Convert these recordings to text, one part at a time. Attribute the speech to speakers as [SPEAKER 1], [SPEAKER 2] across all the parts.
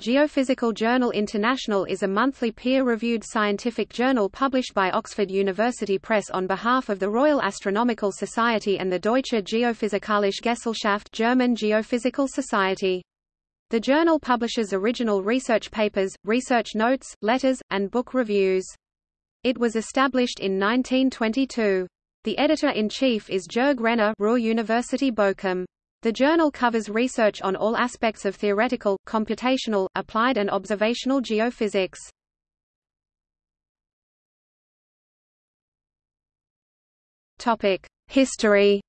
[SPEAKER 1] Geophysical Journal International is a monthly peer-reviewed scientific journal published by Oxford University Press on behalf of the Royal Astronomical Society and the Deutsche Geophysikalische Gesellschaft German Geophysical Society. The journal publishes original research papers, research notes, letters, and book reviews. It was established in 1922. The editor-in-chief is Jörg Renner Ruhr University Bochum. The journal covers research on all aspects of theoretical, computational, applied and observational geophysics. History.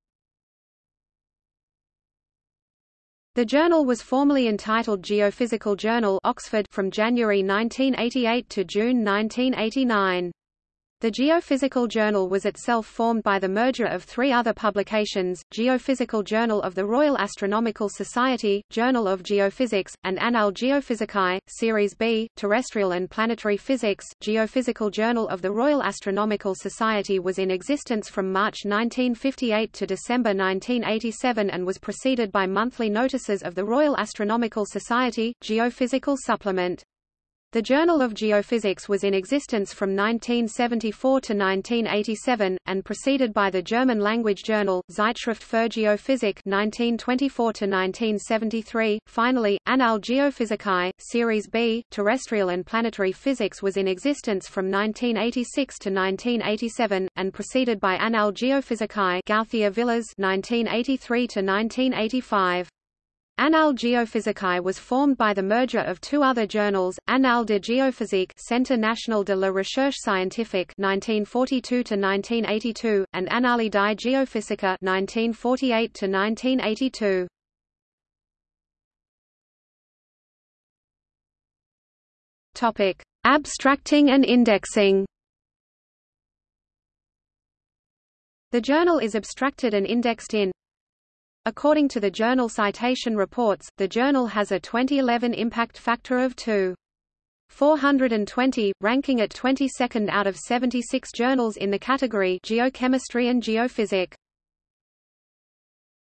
[SPEAKER 1] The journal was formerly entitled Geophysical Journal Oxford from January 1988 to June 1989. The Geophysical Journal was itself formed by the merger of three other publications, Geophysical Journal of the Royal Astronomical Society, Journal of Geophysics, and Annales Geophysicae, Series B, Terrestrial and Planetary Physics. Geophysical Journal of the Royal Astronomical Society was in existence from March 1958 to December 1987 and was preceded by monthly notices of the Royal Astronomical Society, Geophysical Supplement. The Journal of Geophysics was in existence from 1974 to 1987, and preceded by the German-language journal, Zeitschrift für Geophysik 1924 to 1973. Finally, Annales Geophysicae, Series B, Terrestrial and Planetary Physics was in existence from 1986 to 1987, and preceded by Annales Geophysicae Gauthier Villars 1983 to 1985. Annales Geophysicae was formed by the merger of two other journals, Annales de Géophysique Centre National de la Recherche Scientifique 1942–1982, and Annali di Geofisica 1948–1982. Topic: Abstracting and indexing. The journal is abstracted and indexed in According to the journal Citation Reports, the journal has a 2011 impact factor of 2.420, ranking at 22nd out of 76 journals in the category Geochemistry and Geophysic.